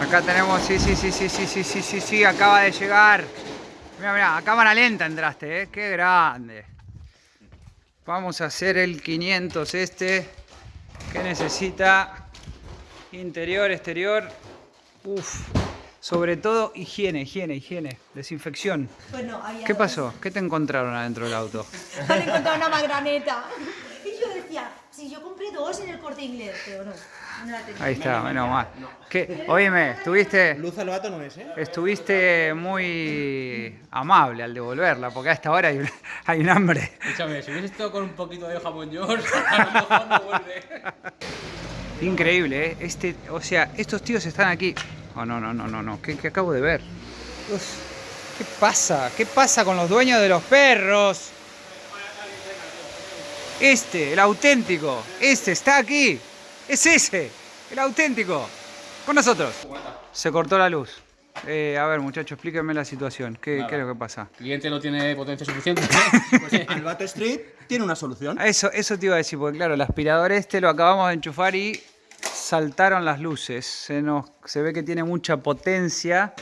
Acá tenemos, sí, sí, sí, sí, sí, sí, sí, sí, sí, acaba de llegar. Mira, mira, a cámara lenta entraste, ¿eh? Qué grande. Vamos a hacer el 500 este, que necesita interior, exterior. Uf, sobre todo higiene, higiene, higiene, desinfección. Bueno, había ¿Qué pasó? ¿Qué te encontraron adentro del auto? Han encontrado una magraneta. Y yo decía, si yo compré dos en el corte inglés, pero no, no la tenía. Ahí está, menos mal. ¿Qué? Oíme, estuviste... Luz al vato no es, ¿eh? Estuviste muy amable al devolverla, porque a esta hora hay un, hay un hambre. Escúchame, si hubiese estado con un poquito de jamón york, a lo mejor no vuelve. Increíble, ¿eh? Este, o sea, estos tíos están aquí. Oh, no, no, no, no, no. ¿Qué, qué acabo de ver? Uf, ¿Qué pasa? ¿Qué pasa con los dueños de los perros? Este, el auténtico. Este está aquí. Es ese, el auténtico. Con nosotros. Se cortó la luz. Eh, a ver, muchachos, explíquenme la situación. ¿Qué, es lo que pasa? El cliente no tiene potencia suficiente. Pues vato Street tiene una solución. Eso, eso te iba a decir, porque claro, el aspirador este lo acabamos de enchufar y saltaron las luces. Se, nos, se ve que tiene mucha potencia.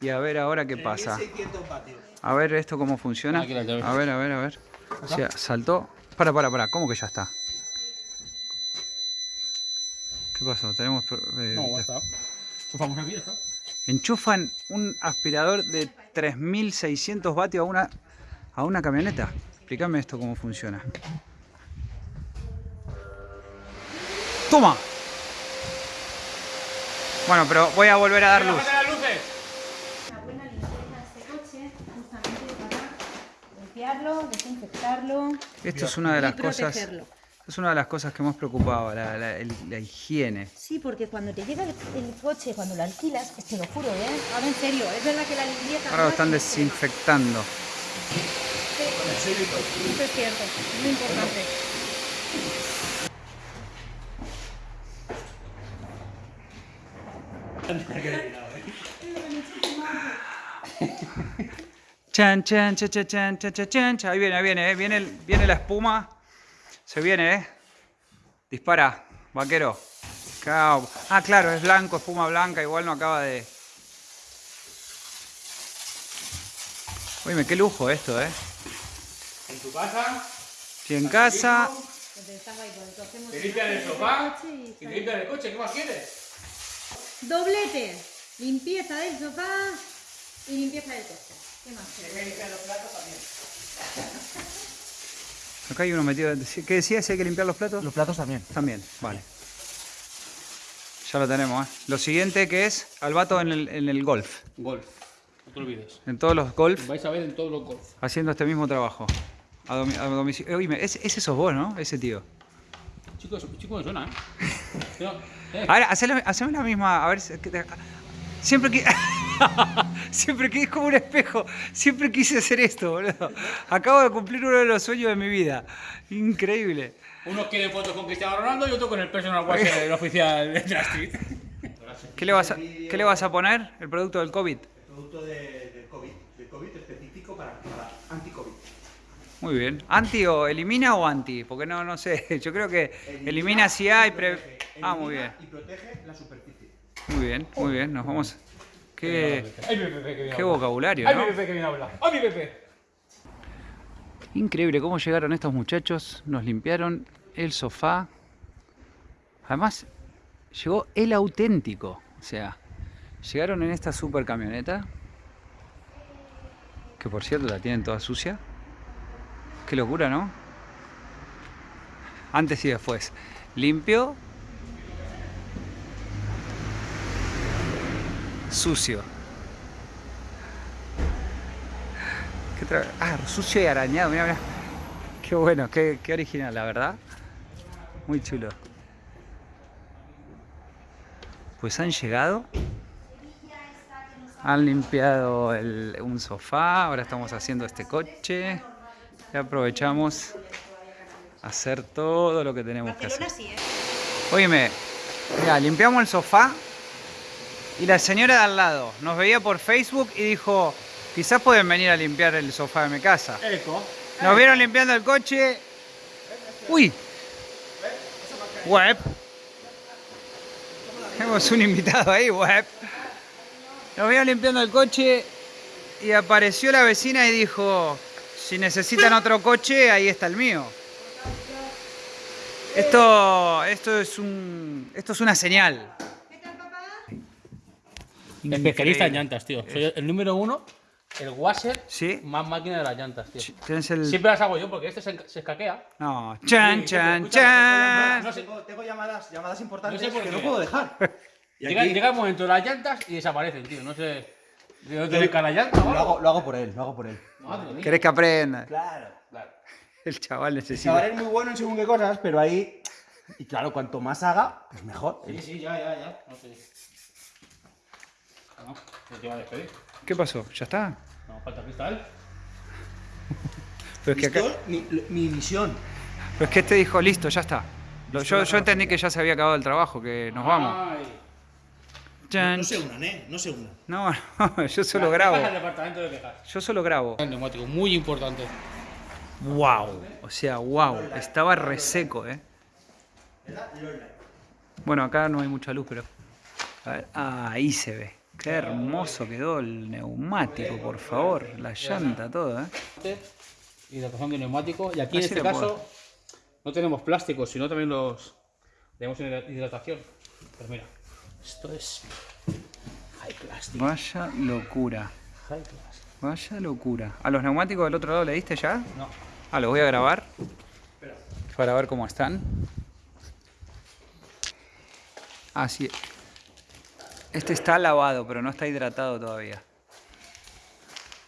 Y a ver ahora qué pasa. 1600 vatios. A ver esto cómo funciona. A ver, a ver, a ver. O sea, saltó. Para, para, para. ¿Cómo que ya está? ¿Qué pasó? Tenemos... eh, No, ya está. Chufamos aquí, está. enchufan un aspirador de 3600 vatios a una, a una camioneta. Explícame esto cómo funciona. ¡Toma! Bueno, pero voy a volver a dar luz. ¡Apágate las luces! Una buena limpieza de este coche, justamente para limpiarlo, desinfectarlo Esto es una de las y cosas. Es una de las cosas que hemos preocupado, la, la- el- la higiene. Sí, porque cuando te llega el, el coche, cuando lo alquilas, te lo juro, ¿eh? Ahora en serio, es verdad que la limpieza... Ahora lo no están es extrema. desinfectando. Sí, Eso es cierto, es muy importante. Chan, chan, chan, chan, chan, chan, chan, chan. Ahí viene, ahí viene, eh. viene, viene la espuma. Se viene, ¿eh? Dispara, vaquero. Ah, claro, es blanco, espuma blanca, igual no acaba de... Oye, qué lujo esto, ¿eh? ¿En tu casa? Sí, en casa. Te limpian el sofá, te limpian el coche, ¿qué más quieres? Doblete, limpieza del sofá y limpieza del coche. ¿Qué más? Acá hay uno metido... ¿Qué decía? ¿Si hay que limpiar los platos? Los platos también. También, vale. Ya lo tenemos, ¿eh? Lo siguiente que es al vato en el, en el golf. Golf. No te olvides. En todos los golf, Vais a ver en todos los golf. haciendo este mismo trabajo. A, domi- a domicilio. Eh, oíme, ese, ese sos vos, ¿no? Ese tío. Chicos, chico me suena, ¿eh? No, eh. Ahora, haceme la misma. A ver. Siempre que. Siempre que es como un espejo. Siempre quise hacer esto, boludo. Acabo de cumplir uno de los sueños de mi vida. Increíble. Unos quieren fotos con Cristiano Ronaldo y otros con el personal watcher del oficial de la Street. ¿Qué le, vas a, ¿Qué le vas a poner? El producto del COVID. Producto de, de COVID. De COVID específico para, para anti-COVID. Muy bien. ¿Anti o elimina o anti? Porque no, no sé. Yo creo que elimina si hay. Pre... Ah, muy bien. Y protege la superficie. Muy bien, muy bien. Nos vamos. Qué, Ay, mi Pepe, que viene qué a hablar. vocabulario, Ay, mi ¿no? Pepe, que viene a hablar. Ay, mi Pepe. Increíble cómo llegaron estos muchachos, nos limpiaron el sofá. Además, llegó el auténtico. O sea, llegaron en esta super camioneta. Que por cierto la tienen toda sucia. Qué locura, ¿no? Antes y después. Limpio. Sucio. ¿Qué tra- Ah, sucio y arañado, mira, mira. Qué bueno, qué, qué original, la verdad. Muy chulo. Pues han llegado. Han limpiado el- un sofá, ahora estamos haciendo este coche. Y aprovechamos a hacer todo lo que tenemos que hacer. Sí, ¿eh? Oíme, mira, limpiamos el sofá y la señora de al lado nos veía por Facebook y dijo, quizás pueden venir a limpiar el sofá de mi casa. Eco. Nos vieron limpiando el coche. Uy. Web. Tenemos un invitado ahí, web. Nos vio limpiando el coche y apareció la vecina y dijo, si necesitan otro coche, ahí está el mío. Esto, esto es un, esto es una señal. Especialista en llantas, tío. Soy el número uno, el washer Sí. más máquina de las llantas, tío. Tienes el... Siempre las hago yo porque este se, se escaquea. No, chan, Sí, chan, chan. No sé, Tengo, tengo llamadas, llamadas importantes No sé por que qué. no puedo dejar. Y llega, aquí llega el momento de las llantas y desaparecen, tío. No sé. ¿De dónde cae la llanta lo hago, lo hago por él, lo hago por él. Madre mía. ¿Querés que aprenda? Claro, claro. El chaval El necesita... chaval es muy bueno en según qué cosas, pero ahí. Y claro, cuanto más haga, pues mejor. Sí, sí, ya, ya, ya. No sé. No, no te iba a despedir. ¿Qué pasó? ¿Ya está? No, falta cristal. Pero es que acá... Mi, mi misión. Pero es que este dijo, listo, ya está. Lo- yo, yo entendí que ya se había acabado el trabajo, que nos vamos. Ay. No se unan, ¿eh? No se unan. No, no, yo solo Las grabo. quejas al departamento de quejas. Yo solo grabo. El neumático, muy importante. Wow. O sea, wow. Estaba reseco, eh. Bueno, acá no hay mucha luz, pero. A ver, ah, ahí se ve. Qué hermoso quedó el neumático, por favor. La llanta, todo, eh. Hidratación de neumático. Y aquí en este caso no tenemos plásticos, sino también los tenemos en hidratación. Pues mira, esto es high. Vaya locura. High. Vaya locura. ¿A los neumáticos del otro lado le diste ya? No. Ah, los voy a grabar. Para ver cómo están. Así. Este está lavado, pero no está hidratado todavía.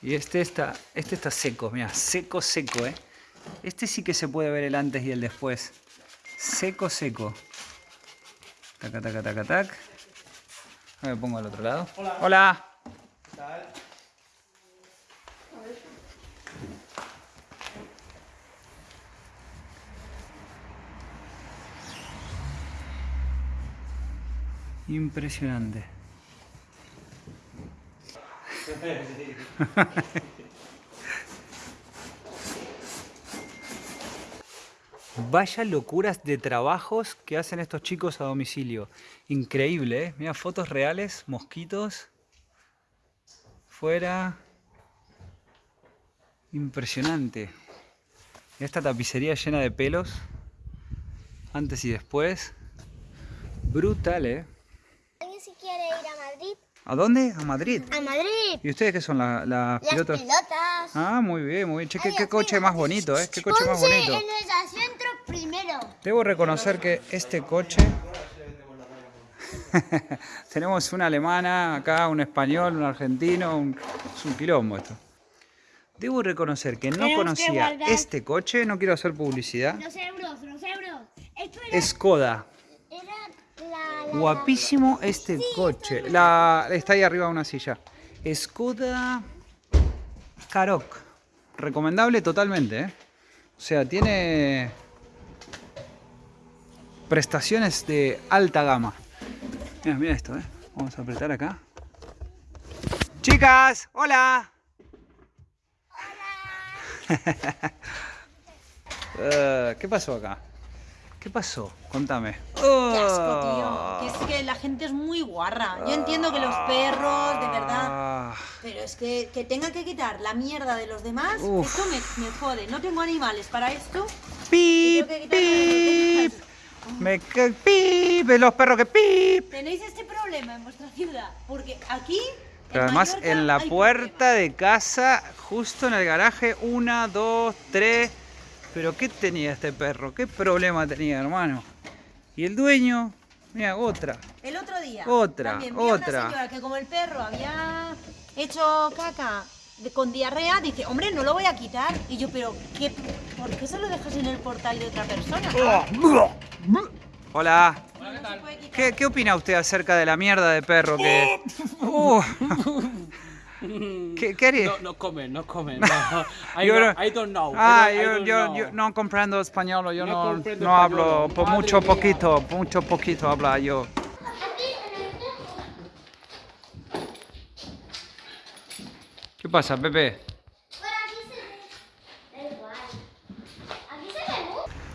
Y este está, este está seco, mira, seco, seco, eh. Este sí que se puede ver el antes y el después. Seco, seco. Taca, taca, taca, tac. Ahora me pongo al otro lado. Hola. Hola. Impresionante. Vaya locuras de trabajos que hacen estos chicos a domicilio. Increíble, ¿eh? Mira, fotos reales, mosquitos. Fuera. Impresionante. Esta tapicería llena de pelos. Antes y después. Brutal, ¿eh? ¿Alguien si quiere ir a Madrid? ¿A dónde? A Madrid. ¡A Madrid! ¿Y ustedes qué son la- las Las pilotos? pilotas. Ah, muy bien, muy bien. Che, qué, qué coche más bonito, ¿eh? Qué coche más bonito. en el centro primero. Debo reconocer que este coche... Tenemos una alemana acá, un español, un argentino, un... es un quilombo esto. Debo reconocer que no Tenemos conocía este coche, no quiero hacer publicidad. Los euros, los euros. Esto era, Skoda. Guapísimo este coche. La, está ahí arriba de una silla. Skoda Karoq. Recomendable totalmente, ¿eh? O sea, tiene prestaciones de alta gama. Mira, mira esto, ¿eh? Vamos a apretar acá. Chicas, hola. Eh, ¿Qué pasó acá? ¿Qué pasó? Contame. Qué asco, tío. Que es que la gente es muy guarra. Yo entiendo que los perros, de verdad. Ah, Pero es que, que tenga que quitar la mierda de los demás, Uf. esto me, me jode. No tengo animales para esto. Pip, que pip. Me ca- pip, los perros que pip. Tenéis este problema en vuestra ciudad. Porque aquí. Pero en además Mallorca, en la puerta problema. de casa, justo en el garaje, una, dos, tres. Pero ¿qué tenía este perro? ¿Qué problema tenía, hermano? Y el dueño, mira, otra. El otro día. Otra, también vi a otra. Una señora que como el perro había hecho caca de- con diarrea, dice, hombre, no lo voy a quitar. Y yo, pero ¿qué, ¿por qué se lo dejas en el portal de otra persona? Hola. Se puede quitar. ¿Qué, qué opina usted acerca de la mierda de perro que... Uh. ¿Qué, qué haría? No, no comen, no comen. No. I, don't, I don't know. Ah, I don't- yo, don't yo, know. yo no comprendo español, yo No no, hablo, por mucho mía. poquito, mucho poquito habla yo. ¿Qué pasa. Bueno,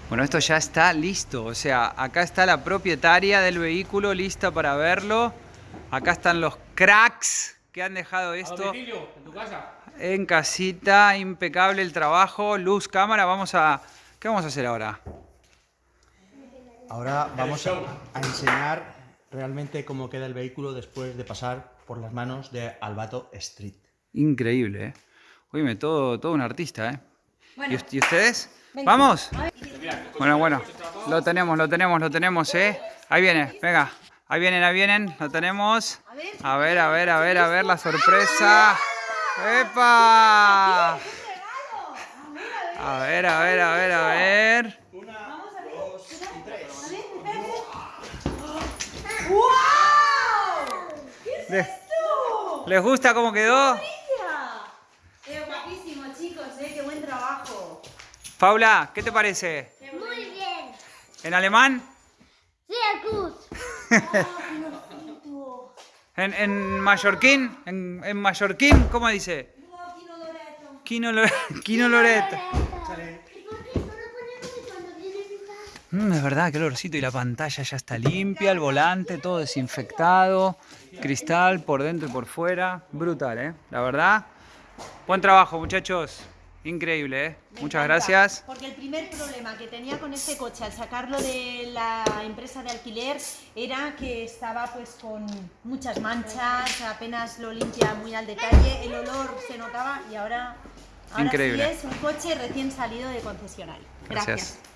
Bueno, esto ya está listo. O sea, acá está la propietaria del vehículo lista para verlo. Acá están los cracks que han dejado esto en tu casa. en casita. Impecable el trabajo. Luz, cámara. Vamos a... ¿Qué vamos a hacer ahora? Ahora vamos a, a enseñar realmente cómo queda el vehículo después de pasar por las manos de Albato Street. Increíble, ¿eh? Oíme, todo, todo un artista, ¿eh? Bueno. ¿Y, ust- y ustedes? ¿Vamos? Bueno, bueno. Lo tenemos, lo tenemos, lo tenemos, ¿eh? Ahí viene, venga. Ahí vienen, ahí vienen. Lo tenemos. A ver, a ver, a ver, a ver la sorpresa. ¡Epa! A ver, a ver, a ver, a ver. ¿Les, ¿Les gusta cómo quedó? Guapísimo, chicos, eh, qué buen trabajo. Paula, ¿qué te parece? Muy bien. ¿En alemán? Sí. ¿En, en mallorquín? ¿En, en mallorquín? ¿Cómo dice? Quino Loreto. Quino Loreto. ¿Y por qué no? Mm, es verdad el olorcito y la pantalla ya está limpia, el volante todo desinfectado, cristal por dentro y por fuera. Brutal, ¿eh? La verdad. Buen trabajo, muchachos. Increíble, ¿eh? Me Muchas encanta, gracias. Porque el primer problema que tenía con este coche al sacarlo de la empresa de alquiler era que estaba pues con muchas manchas, apenas lo limpia muy al detalle, el olor se notaba y ahora, ahora Increíble. sí es un coche recién salido de concesionario. Gracias. Gracias.